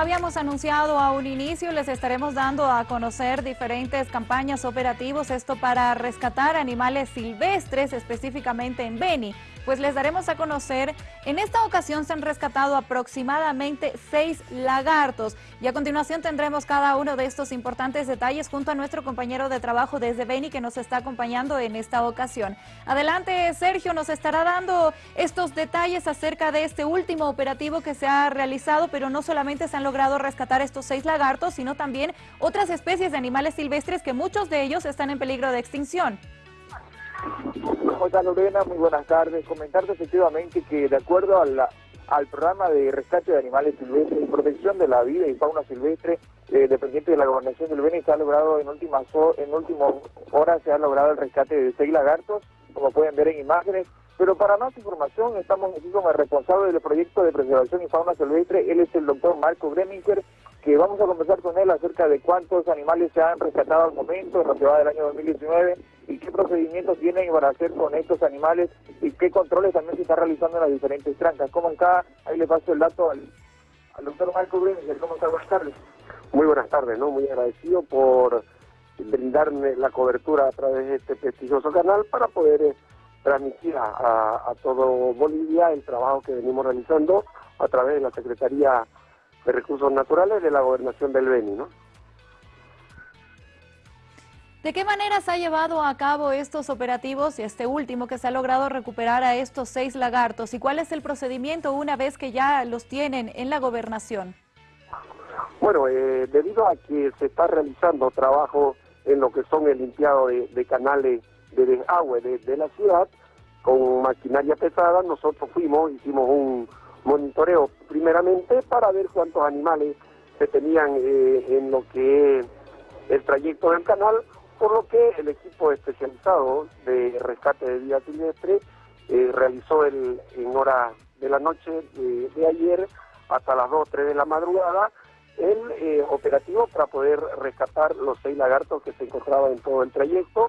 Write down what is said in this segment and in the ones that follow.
habíamos anunciado a un inicio, les estaremos dando a conocer diferentes campañas operativos, esto para rescatar animales silvestres, específicamente en Beni pues les daremos a conocer, en esta ocasión se han rescatado aproximadamente seis lagartos y a continuación tendremos cada uno de estos importantes detalles junto a nuestro compañero de trabajo desde Beni que nos está acompañando en esta ocasión. Adelante Sergio, nos estará dando estos detalles acerca de este último operativo que se ha realizado, pero no solamente se han logrado rescatar estos seis lagartos, sino también otras especies de animales silvestres que muchos de ellos están en peligro de extinción. Hola Lorena, muy buenas tardes. Comentarte efectivamente que de acuerdo al programa de rescate de animales silvestres y protección de la vida y fauna silvestre eh, dependiente de la gobernación del Beni, se ha logrado en últimas en últimas horas se ha logrado el rescate de seis lagartos, como pueden ver en imágenes. Pero para más información estamos aquí con el responsable del proyecto de preservación y fauna silvestre, él es el doctor Marco Greminger, que vamos a conversar con él acerca de cuántos animales se han rescatado al momento en la ciudad del año 2019 y qué procedimientos tienen para hacer con estos animales y qué controles también se están realizando en las diferentes trancas. ¿Cómo está? Ahí le paso el dato al, doctor Marco Bruniger. ¿Cómo está? Buenas tardes. Muy buenas tardes, ¿no? Muy agradecido por brindarme la cobertura a través de este prestigioso canal para poder eh, transmitir a, a todo Bolivia el trabajo que venimos realizando a través de la Secretaría de Recursos Naturales de la Gobernación del Beni, ¿no? ¿De qué manera se ha llevado a cabo estos operativos y este último que se ha logrado recuperar a estos seis lagartos? ¿Y cuál es el procedimiento una vez que ya los tienen en la gobernación? Bueno, eh, debido a que se está realizando trabajo en lo que son el limpiado de, canales de desagüe de, la ciudad, con maquinaria pesada, nosotros fuimos, hicimos un monitoreo primeramente para ver cuántos animales se tenían eh, en lo que es el trayecto del canal, por lo que el equipo especializado de rescate de vida silvestre eh, realizó el, en hora de la noche de, ayer hasta las 2 3 de la madrugada el eh, operativo para poder rescatar los seis lagartos que se encontraban en todo el trayecto.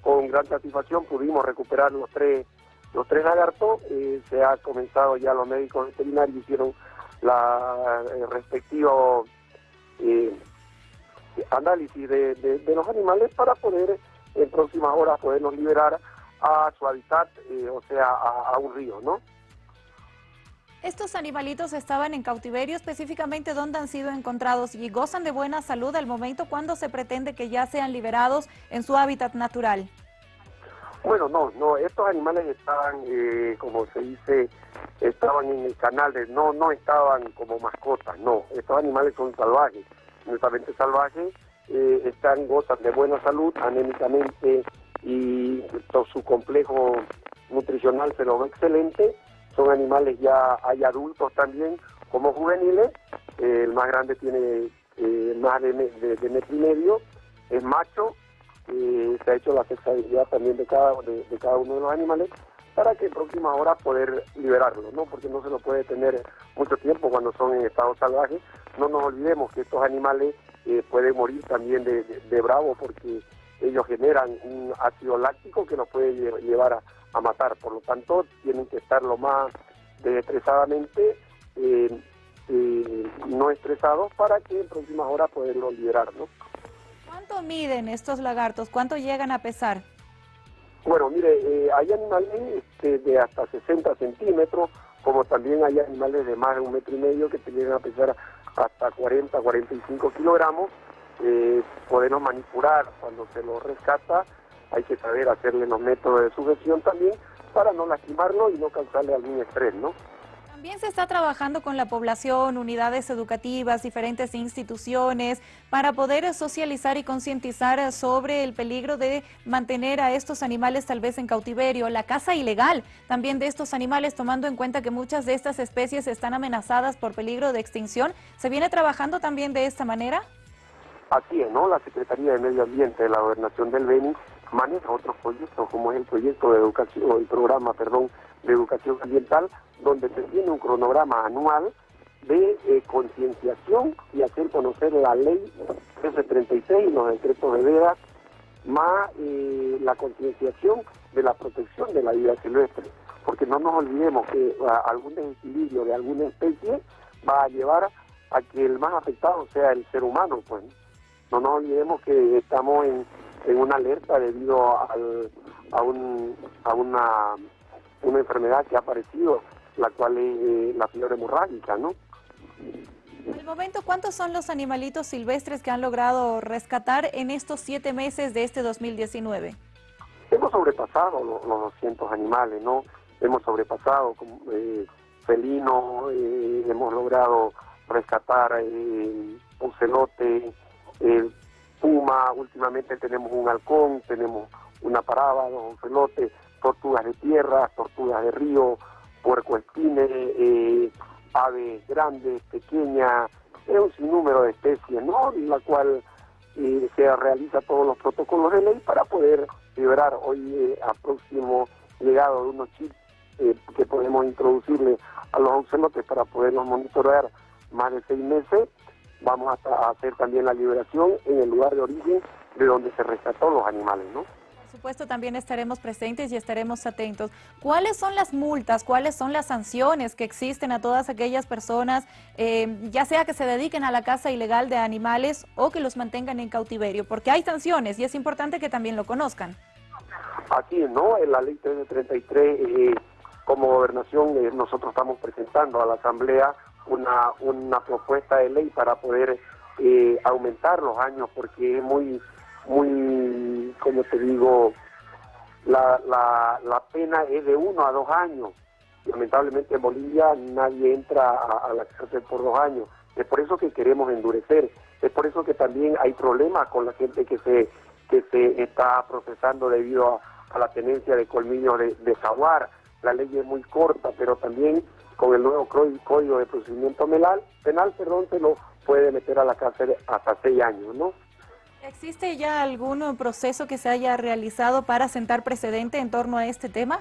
Con gran satisfacción pudimos recuperar los tres los tres lagartos. Eh, se ha comenzado ya los médicos veterinarios hicieron la respectivo análisis de, los animales para poder en próximas horas poderlos liberar a su hábitat, eh, o sea, a, un río, ¿no? Estos animalitos estaban en cautiverio, específicamente dónde han sido encontrados y gozan de buena salud al momento cuando se pretende que ya sean liberados en su hábitat natural. Bueno, no, no, estos animales estaban, eh, como se dice, estaban en el canal, de, no, no estaban como mascotas, no, estos animales son salvajes netamente salvajes, eh, están, gozan de buena salud anémicamente y su complejo nutricional se lo ve excelente. Son animales ya, hay adultos también como juveniles, eh, el más grande tiene eh, más de, de, metro y medio, es macho, se ha hecho la sexualidad también de cada, de cada uno de los animales para que en próxima hora poder liberarlo, ¿no? Porque no se lo puede tener mucho tiempo cuando son en estado salvaje. No nos olvidemos que estos animales eh, pueden morir también de, bravo porque ellos generan un ácido láctico que nos puede llevar a, matar. Por lo tanto, tienen que estar lo más estresadamente eh, eh, no estresados para que en próximas horas poderlo liberar, ¿no? ¿Cuánto miden estos lagartos? ¿Cuánto llegan a pesar? Bueno, mire, eh, hay animales este, de hasta 60 centímetros, como también hay animales de más de un metro y medio que te llegan a pesar hasta 40, 45 kilogramos. Eh, podemos manipular cuando se los rescata, hay que saber hacerle los métodos de sujeción también para no lastimarlo y no causarle algún estrés, ¿no? También se está trabajando con la población, unidades educativas, diferentes instituciones, para poder socializar y concientizar sobre el peligro de mantener a estos animales tal vez en cautiverio, la caza ilegal también de estos animales, tomando en cuenta que muchas de estas especies están amenazadas por peligro de extinción. ¿Se viene trabajando también de esta manera? Así es, ¿no? La Secretaría de Medio Ambiente de la Gobernación del Beni maneja otros proyectos, como es el proyecto de educación, el programa, perdón, de educación ambiental, donde se tiene un cronograma anual de eh, concienciación y hacer conocer la ley 1336, los decretos de veda, más eh, la concienciación de la protección de la vida silvestre, porque no nos olvidemos que algún desequilibrio de alguna especie va a llevar a que el más afectado sea el ser humano, pues. No nos olvidemos que estamos en, una alerta debido al, a, un, a una, una enfermedad que ha aparecido, la cual es eh, la fiebre hemorrágica, ¿no? En el momento, ¿cuántos son los animalitos silvestres que han logrado rescatar en estos siete meses de este 2019? Hemos sobrepasado los, 200 animales, ¿no? Hemos sobrepasado eh, felinos, eh, hemos logrado rescatar eh, ocelote, eh, puma, últimamente tenemos un halcón, tenemos una parada, dos ocelotes, tortugas de tierra, tortugas de río, puercoespines, eh, aves grandes, pequeñas, es un sinnúmero de especies, ¿no? En la cual eh, se realiza todos los protocolos de ley para poder liberar hoy eh, a próximo llegado de unos chips eh, que podemos introducirle a los ocelotes para poderlos monitorear más de seis meses. Vamos a, hacer también la liberación en el lugar de origen de donde se rescató los animales, ¿no? Por supuesto, también estaremos presentes y estaremos atentos. ¿Cuáles son las multas, cuáles son las sanciones que existen a todas aquellas personas, eh, ya sea que se dediquen a la caza ilegal de animales o que los mantengan en cautiverio? Porque hay sanciones y es importante que también lo conozcan. Así ¿no? En la ley 333, eh, como gobernación, eh, nosotros estamos presentando a la Asamblea una, una propuesta de ley para poder eh, aumentar los años, porque es muy, muy, como te digo, la, la, la pena es de uno a dos años. Lamentablemente en Bolivia nadie entra a, la cárcel por dos años. Es por eso que queremos endurecer. Es por eso que también hay problemas con la gente que se que se está procesando debido a, la tenencia de colmillos de, de jaguar. La ley es muy corta, pero también con el nuevo código de procedimiento penal, penal perdón, se lo puede meter a la cárcel hasta seis años, ¿no? ¿Existe ya algún proceso que se haya realizado para sentar precedente en torno a este tema?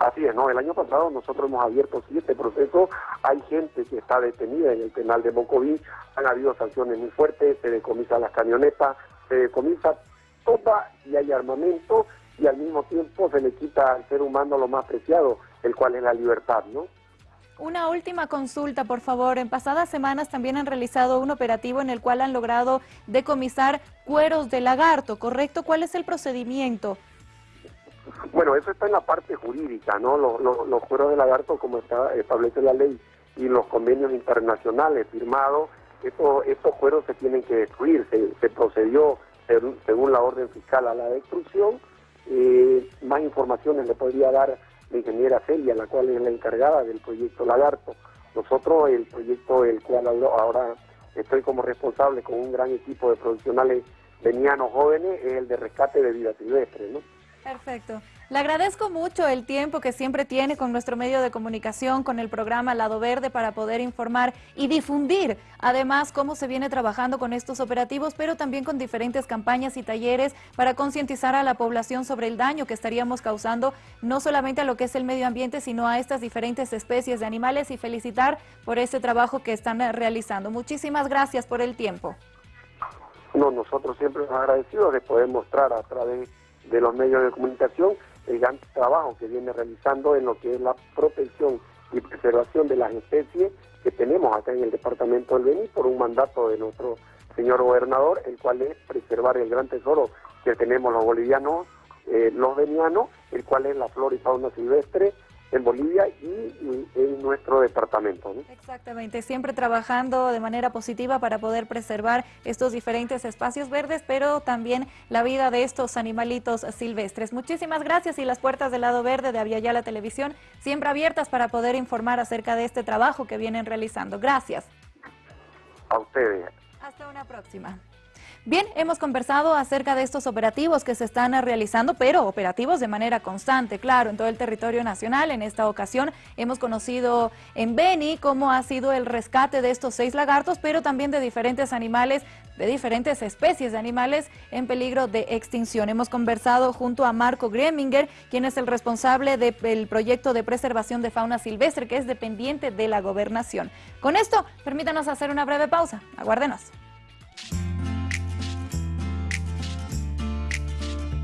Así es, ¿no? El año pasado nosotros hemos abierto siete procesos, hay gente que está detenida en el penal de Mocoví, han habido sanciones muy fuertes, se decomisa las camionetas, se decomisa toda y hay armamento y al mismo tiempo se le quita al ser humano lo más preciado, el cual es la libertad, ¿no? Una última consulta, por favor. En pasadas semanas también han realizado un operativo en el cual han logrado decomisar cueros de lagarto, ¿correcto? ¿Cuál es el procedimiento? Bueno, eso está en la parte jurídica, ¿no? Los, cueros de lagarto, como está, establece la ley y los convenios internacionales firmados, estos, estos cueros se tienen que destruir. Se, procedió, según la orden fiscal, a la destrucción. Eh, más informaciones le podría dar la ingeniera Celia, la cual es la encargada del proyecto Lagarto. Nosotros, el proyecto el cual ahora estoy como responsable con un gran equipo de profesionales venianos jóvenes, es el de rescate de vida silvestre, ¿no? Perfecto. Le agradezco mucho el tiempo que siempre tiene con nuestro medio de comunicación, con el programa Lado Verde, para poder informar y difundir, además, cómo se viene trabajando con estos operativos, pero también con diferentes campañas y talleres para concientizar a la población sobre el daño que estaríamos causando, no solamente a lo que es el medio ambiente, sino a estas diferentes especies de animales y felicitar por ese trabajo que están realizando. Muchísimas gracias por el tiempo. No, nosotros siempre agradecidos de poder mostrar a través de los medios de comunicación el gran trabajo que viene realizando en lo que es la protección y preservación de las especies que tenemos acá en el departamento del Beni por un mandato de nuestro señor gobernador, el cual es preservar el gran tesoro que tenemos los bolivianos, eh, los venianos, el cual es la flora y fauna silvestre, en Bolivia y, en nuestro departamento. Exactamente, siempre trabajando de manera positiva para poder preservar estos diferentes espacios verdes, pero también la vida de estos animalitos silvestres. Muchísimas gracias y las puertas del lado verde de Aviala Televisión siempre abiertas para poder informar acerca de este trabajo que vienen realizando. Gracias. A ustedes. Hasta una próxima. Bien, hemos conversado acerca de estos operativos que se están realizando, pero operativos de manera constante, claro, en todo el territorio nacional. En esta ocasión hemos conocido en Beni cómo ha sido el rescate de estos seis lagartos, pero también de diferentes animales, de diferentes especies de animales en peligro de extinción. Hemos conversado junto a Marco Greminger, quien es el responsable del proyecto de preservación de fauna silvestre, que es dependiente de la gobernación. Con esto, permítanos hacer una breve pausa. Aguárdenos.